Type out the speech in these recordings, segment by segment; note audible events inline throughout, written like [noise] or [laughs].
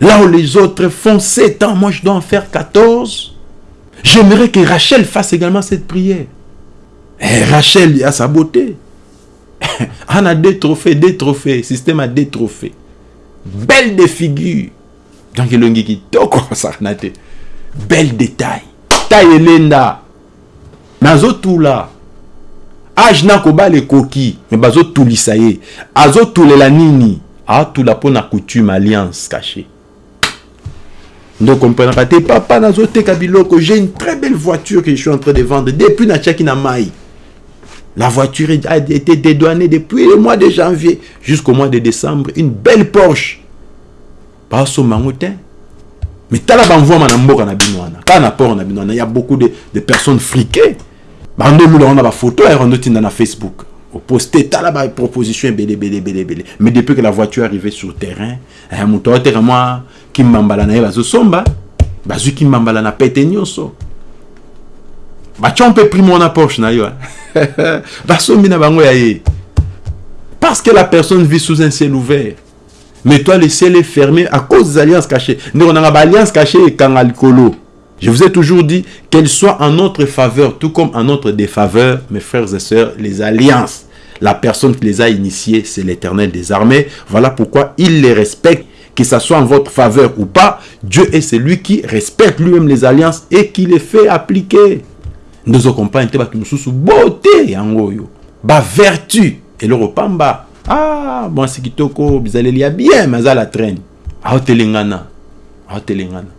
Là où les autres font 7 ans, moi je dois en faire 14. J'aimerais que Rachel fasse également cette prière. Et Rachel a sa beauté. [laughs] On a des trophées, des trophées. Système a des trophées. Belle des figures. Donc il y a. [laughs] Belle détail. Taille lenda. Nazo tout là. Age na koba le koki. Mais bazo tout lisaye. Azo tout le nini. Ah tout la pona coutume alliance cachée. Donc comprenez te papa nazo te kabiloko. J'ai une très belle voiture que je suis en train de vendre depuis na chaki na mai. La voiture a été dédouanée depuis le mois de janvier jusqu'au mois de décembre. Une belle Porsche. Pas au mangotin. Mais tala banvoa na mboka na binwana. Ka na port na il y a beaucoup de, de personnes friquées. Bando mula on a ba photo et on na Facebook. Au posté tala ba proposition belé belé belé belé. Mais depuis que la voiture est sur terrain, un moto terrain qui mbambala na bazo somba, bazu qui mbambala na pete nyonso. Ba chompe primo na Porsche na yo. [laughs] Basombi na bango ya ye. Parce que la personne vit sous un ciel ouvert. Mais toi, le ciel est fermé à cause des alliances cachées. Nous, on a alliance cachée et colo. Je vous ai toujours dit qu'elles soient en notre faveur, tout comme en notre défaveur, mes frères et sœurs, les alliances. La personne qui les a initiées, c'est l'éternel des armées. Voilà pourquoi il les respecte, que ce soit en votre faveur ou pas. Dieu est celui qui respecte lui-même les alliances et qui les fait appliquer. Nous accompagnons nous beauté, ba vertu et le repamba ah mwasi kitoko bizaleli ya bien me aza la traîne aotelengana aotelengana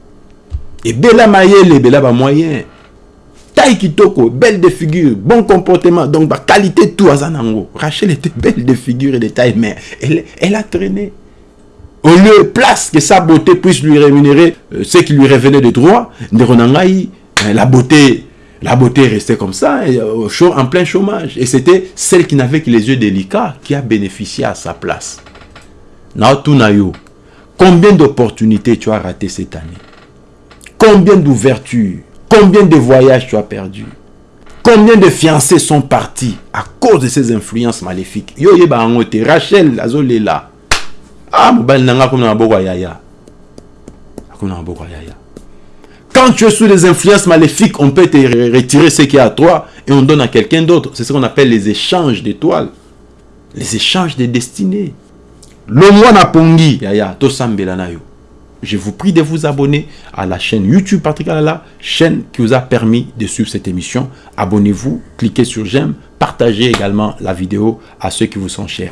ebela mayele ebela bamoyen taille kitoko belle de figure bon comportement donc baqualité tout aza nango rachel était belle de figure et de taille mais elle, a traîné au lieu place que sa beauté puisse lui rémunérer euh, ce qui lui revenait de droit euh, la beauté la beauté restait comme ça, euh, en plein chômage. Et c'était celle qui n'avait que les yeux délicats qui a bénéficié à sa place. Naotunayo, combien d'opportunités tu as raté cette année? Combien d'ouvertures? Combien de voyages tu as perdu Combien de fiancés sont partis à cause de ces influences maléfiques? Yo Rachel azolela. Ah, nanga comme na yaya. Comme yaya. Quand tu es sous les influences maléfiques, on peut te retirer ce qui est à toi et on donne à quelqu'un d'autre. C'est ce qu'on appelle les échanges d'étoiles. Les échanges de destinées. Lomwana Pongi, yaya, yo. Je vous prie de vous abonner à la chaîne YouTube Patrick Alala, chaîne qui vous a permis de suivre cette émission. Abonnez-vous, cliquez sur j'aime, partagez également la vidéo à ceux qui vous sont chers.